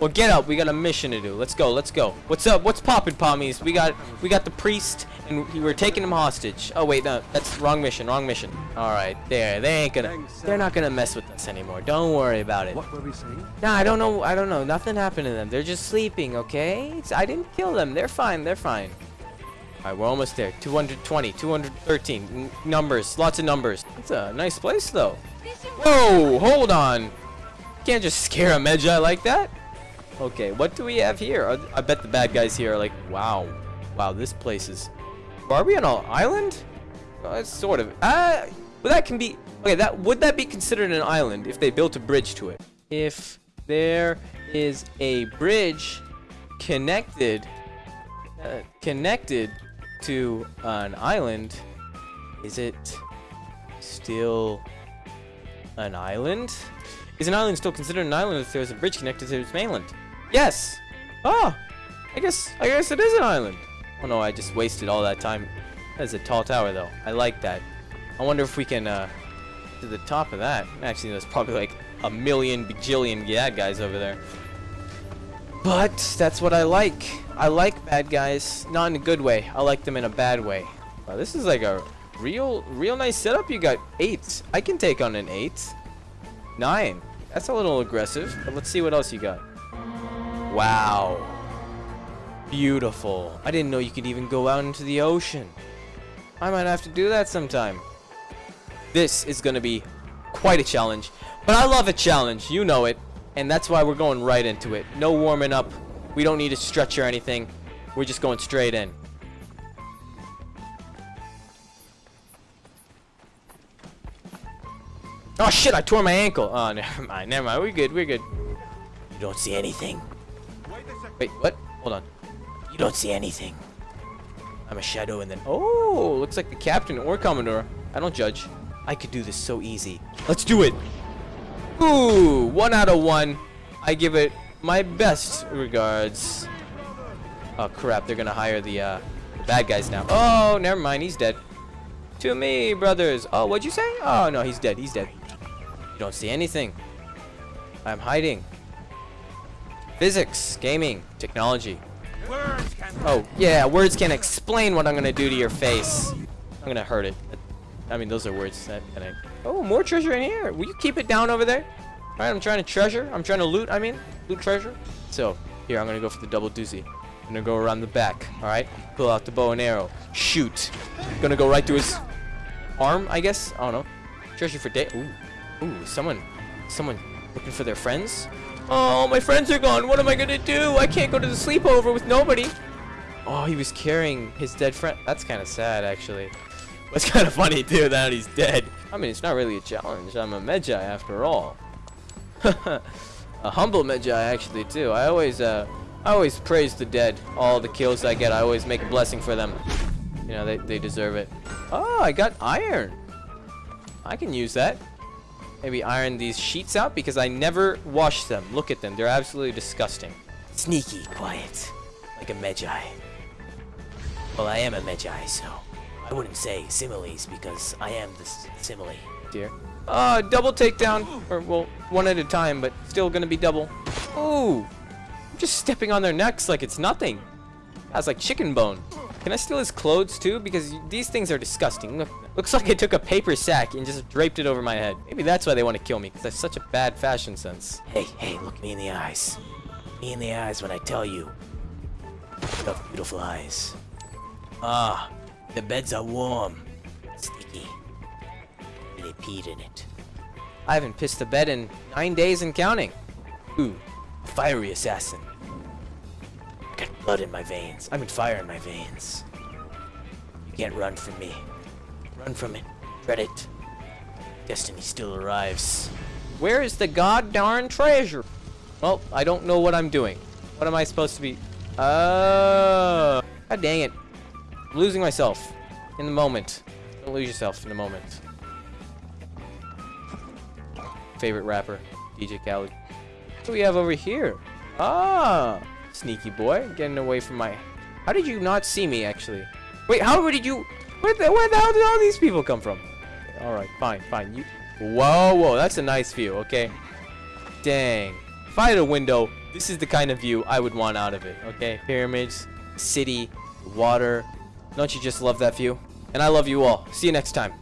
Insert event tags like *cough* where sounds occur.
Well, get up. We got a mission to do. Let's go. Let's go. What's up? What's poppin', pommies? We got we got the priest, and we we're taking him hostage. Oh wait, no, that's wrong mission. Wrong mission. All right, there. They ain't gonna. They're not gonna mess with us anymore. Don't worry about it. What were we saying? Nah, I don't know. I don't know. Nothing happened to them. They're just sleeping. Okay. It's, I didn't kill them. They're fine. They're fine. All right, we're almost there. 220, 213 N numbers. Lots of numbers. It's a nice place though. Whoa! Hold on. Can't just scare a Medjay like that. Okay, what do we have here? I bet the bad guys here are like, wow, wow, this place is. Are we on an island? Uh, sort of. Uh, but that can be. Okay, that would that be considered an island if they built a bridge to it? If there is a bridge connected, uh, connected to an island, is it still an island? Is an island still considered an island if there's a bridge connected to its mainland? Yes. Oh, I guess I guess it is an island. Oh no, I just wasted all that time. That's a tall tower though. I like that. I wonder if we can uh, to the top of that. Actually, there's probably like a million bajillion bad guys over there. But that's what I like. I like bad guys, not in a good way. I like them in a bad way. Wow, this is like a real, real nice setup. You got eight. I can take on an eight. Nine. That's a little aggressive. But let's see what else you got. Wow. Beautiful. I didn't know you could even go out into the ocean. I might have to do that sometime. This is going to be quite a challenge. But I love a challenge. You know it. And that's why we're going right into it. No warming up. We don't need to stretch or anything. We're just going straight in. Oh shit, I tore my ankle. Oh, *laughs* never mind, never mind. We're good, we're good. You don't see anything. Wait, what? Hold on. You don't see anything. I'm a shadow and then... Oh, looks like the captain or commodore. I don't judge. I could do this so easy. Let's do it. Ooh, one out of one. I give it my best regards. Oh crap, they're gonna hire the, uh, the bad guys now. Oh, never mind, he's dead. To me, brothers. Oh, what'd you say? Oh, no, he's dead, he's dead. You don't see anything. I'm hiding. Physics, gaming, technology. Oh, yeah, words can't explain what I'm gonna do to your face. I'm gonna hurt it. I mean, those are words that, that I... Oh, more treasure in here. Will you keep it down over there? All right, I'm trying to treasure. I'm trying to loot, I mean. Loot treasure. So, here, I'm gonna go for the double doozy. I'm gonna go around the back, all right? Pull out the bow and arrow. Shoot. Gonna go right through his arm, I guess? I don't know. Treasure for day. Ooh. Ooh, someone. Someone looking for their friends? Oh, my friends are gone. What am I gonna do? I can't go to the sleepover with nobody. Oh, he was carrying his dead friend. That's kind of sad, actually. It's kind of funny, too, that he's dead. I mean, it's not really a challenge. I'm a Medjay, after all. *laughs* a humble Medjay, actually, too. I always, uh, I always praise the dead. All the kills I get, I always make a blessing for them. You know, they, they deserve it. Oh, I got iron. I can use that. Maybe iron these sheets out because I never wash them. Look at them. They're absolutely disgusting. Sneaky, quiet. Like a Medjay. Well, I am a Medjay, so I wouldn't say similes because I am the simile. Dear. Uh, double takedown. Or, well, one at a time, but still gonna be double. Ooh. I'm just stepping on their necks like it's nothing. That's like chicken bone. Can I steal his clothes too? Because these things are disgusting. Look, looks like I took a paper sack and just draped it over my head. Maybe that's why they want to kill me, because I have such a bad fashion sense. Hey, hey, look me in the eyes. Me in the eyes when I tell you. You beautiful eyes. Ah, the beds are warm. Sticky. And They peed in it. I haven't pissed the bed in nine days and counting. Ooh, fiery assassin. Blood in my veins. I mean fire in my veins. You can't run from me. Run from it. Dread it. Destiny still arrives. Where is the god darn treasure? Well, I don't know what I'm doing. What am I supposed to be? Oh. God dang it. I'm losing myself. In the moment. Don't lose yourself in the moment. Favorite rapper, DJ Khaled. What do we have over here? Ah, sneaky boy, getting away from my. How did you not see me actually? Wait, how did you? Where the, where the hell did all these people come from? All right, fine, fine. You. Whoa, whoa, that's a nice view. Okay. Dang. If I had a window, This is the kind of view I would want out of it, okay? Pyramids, city, water. Don't you just love that view? And I love you all. See you next time.